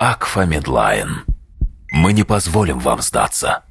Акфа Медлайн. Мы не позволим вам сдаться.